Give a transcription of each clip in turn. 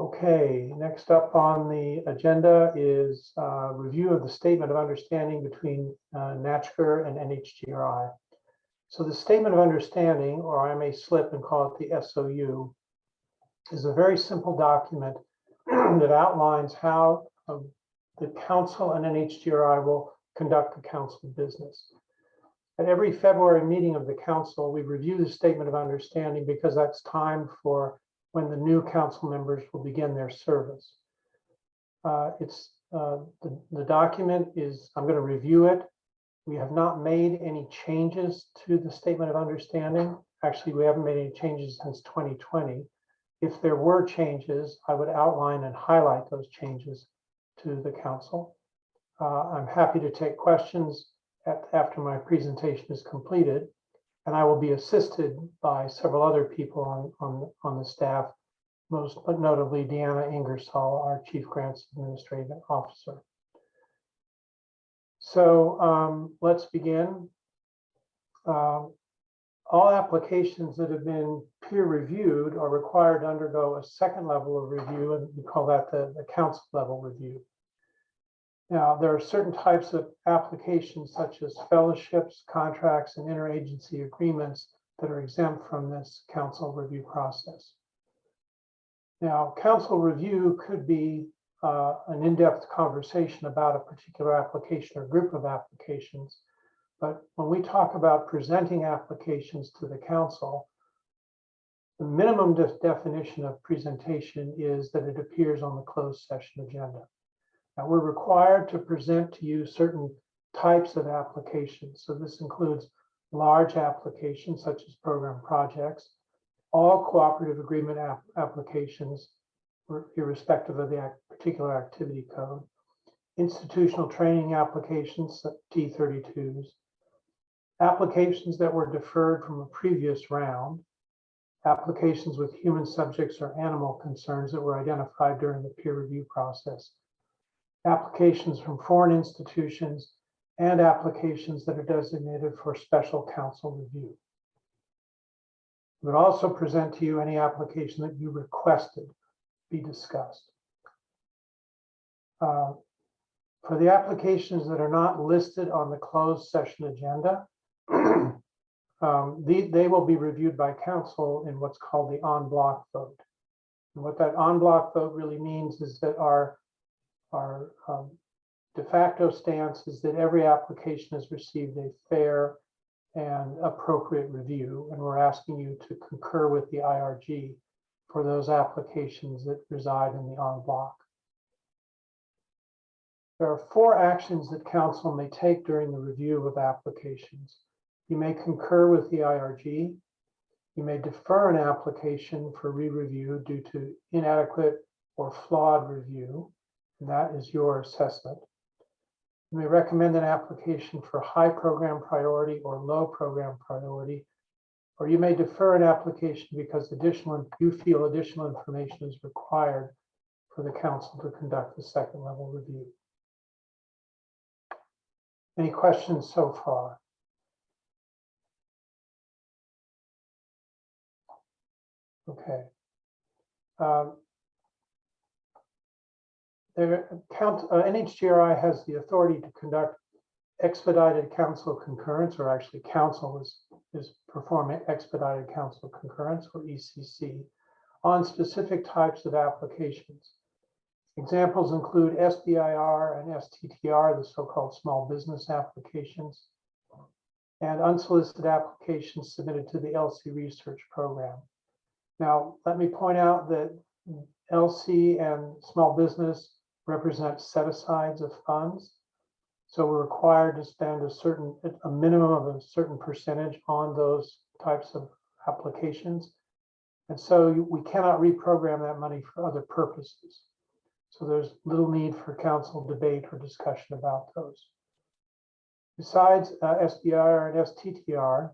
Okay, next up on the agenda is uh, review of the statement of understanding between uh, and NHGRI. So the statement of understanding, or I may slip and call it the SOU, is a very simple document that outlines how um, the council and NHGRI will conduct the council business. At every February meeting of the council, we review the statement of understanding because that's time for when the new council members will begin their service. Uh, It's, uh, the, the document is, I'm going to review it. We have not made any changes to the statement of understanding. Actually, we haven't made any changes since 2020. If there were changes, I would outline and highlight those changes to the council. Uh, I'm happy to take questions at- after my presentation is completed. And I will be assisted by several other people on, on, on the staff, most notably Deanna Ingersoll, our Chief Grants Administrative Officer. So um, let's begin. Uh, All applications that have been peer reviewed are required to undergo a second level of review, and we call that the, the council level review. Now, there are certain types of applications such as fellowships, contracts, and interagency agreements that are exempt from this council review process. Now, council review could be uh, an in-depth conversation about a particular application or group of applications. But when we talk about presenting applications to the council, the minimum de- definition of presentation is that it appears on the closed session agenda. Now, we're required to present to you certain types of applications. So this includes large applications such as program projects, all cooperative agreement app- applications, irrespective of the particular activity code, institutional training applications, T32s, applications that were deferred from a previous round, applications with human subjects or animal concerns that were identified during the peer review process, applications from foreign institutions, and applications that are designated for special council review. We Would also present to you any application that you requested be discussed. Uh, For the applications that are not listed on the closed session agenda, um, the- they will be reviewed by council in what's called the en bloc vote. And what that en bloc vote really means is that our our um, de facto stance is that every application has received a fair and appropriate review, and we're asking you to concur with the IRG for those applications that reside in the en bloc. There are four actions that council may take during the review of applications. You may concur with the IRG. You may defer an application for re-review due to inadequate or flawed review. And that is your assessment. You may recommend an application for high program priority or low program priority. Or you may defer an application because additional, you feel additional information is required for the council to conduct the second level review. Any questions so far? Okay. Um, there, count, uh, NHGRI has the authority to conduct expedited council concurrence, or actually council is, is performing expedited council concurrence, or ECC, on specific types of applications. Examples include SBIR and STTR, the so-called small business applications, and unsolicited applications submitted to the ELSI research program. Now, let me point out that ELSI and small business represent set-asides of funds. So we're required to spend a certain, a minimum of a certain percentage on those types of applications. And so we cannot reprogram that money for other purposes. So there's little need for council debate or discussion about those. Besides uh, SBIR and STTR,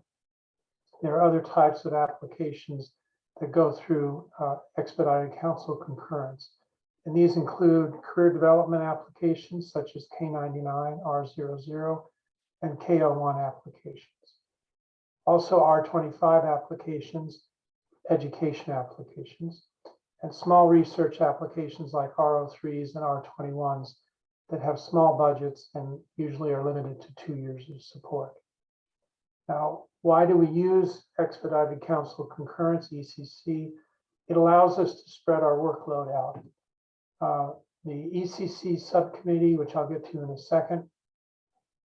there are other types of applications that go through uh, expedited council concurrence. And these include career development applications such as K99, R00, and K01 applications. Also R25 applications, education applications, and small research applications like R03s and R21s that have small budgets and usually are limited to two years of support. Now, why do we use expedited council concurrence, ECC? It allows us to spread our workload out. Uh, The ECC subcommittee, which I'll get to in a second,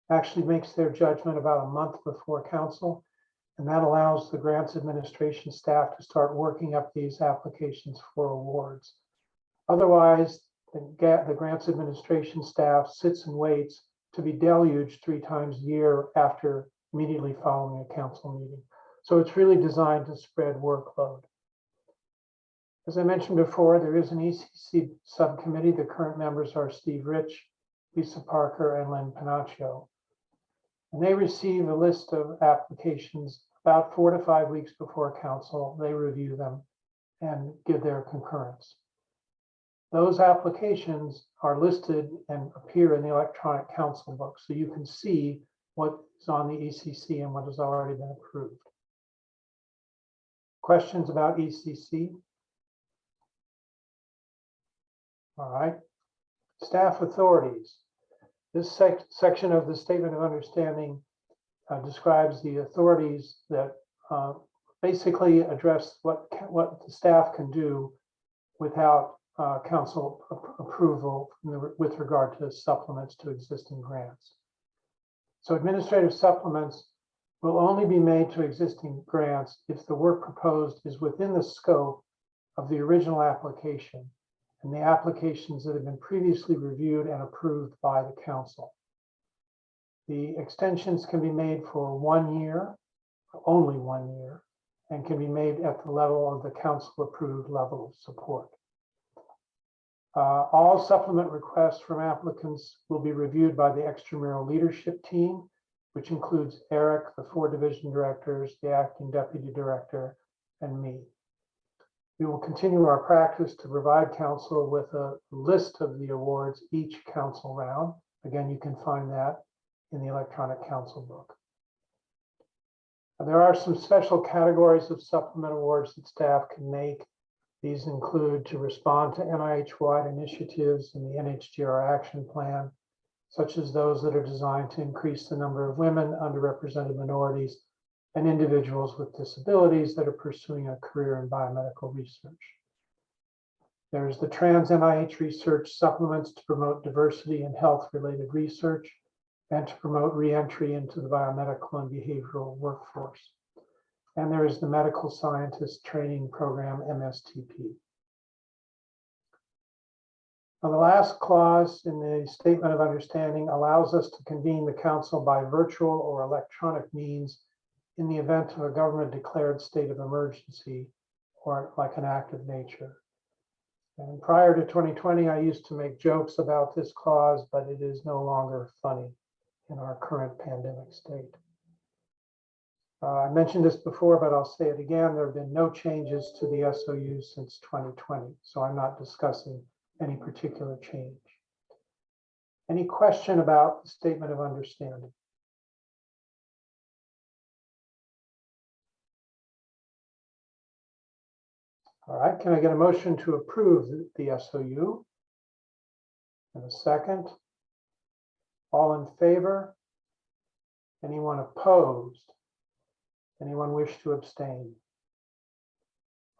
actually makes their judgment about a month before council. And that allows the grants administration staff to start working up these applications for awards. Otherwise, the the grants administration staff sits and waits to be deluged three times a year after immediately following a council meeting. So it's really designed to spread workload. As I mentioned before, there is an ECC subcommittee. The current members are Steve Rich, Lisa Parker, and Lynn Panaccio. And they receive a list of applications about four to five weeks before council. They review them and give their concurrence. Those applications are listed and appear in the electronic council book, so you can see what is on the ECC and what has already been approved. Questions about ECC? All right. Staff authorities. This sec- section of the Statement of Understanding uh, describes the authorities that uh, basically address what, what the staff can do without uh, council approval the- with regard to supplements to existing grants. So administrative supplements will only be made to existing grants if the work proposed is within the scope of the original application and the applications that have been previously reviewed and approved by the council. The extensions can be made for one year, only one year, and can be made at the level of the council-approved level of support. Uh, All supplement requests from applicants will be reviewed by the extramural leadership team, which includes Eric, the four division directors, the acting deputy director, and me. We will continue our practice to provide council with a list of the awards each council round. Again, you can find that in the electronic council book. There are some special categories of supplement awards that staff can make. These include to respond to NIH-wide initiatives in the NHGR action plan, such as those that are designed to increase the number of women, underrepresented minorities, and individuals with disabilities that are pursuing a career in biomedical research. There's the Trans NIH Research Supplements to promote diversity in health-related research and to promote reentry into the biomedical and behavioral workforce. And there is the Medical Scientist Training Program, MSTP. Now, the last clause in the Statement of Understanding allows us to convene the council by virtual or electronic means in the event of a government declared state of emergency or like an act of nature. And prior to 2020, I used to make jokes about this clause, but it is no longer funny in our current pandemic state. Uh, I mentioned this before, but I'll say it again. There have been no changes to the SOU since 2020, so I'm not discussing any particular change. Any question about the statement of understanding? All right, can I get a motion to approve the- SOU? And a second? All in favor? Anyone opposed? Anyone wish to abstain?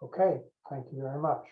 Okay, thank you very much.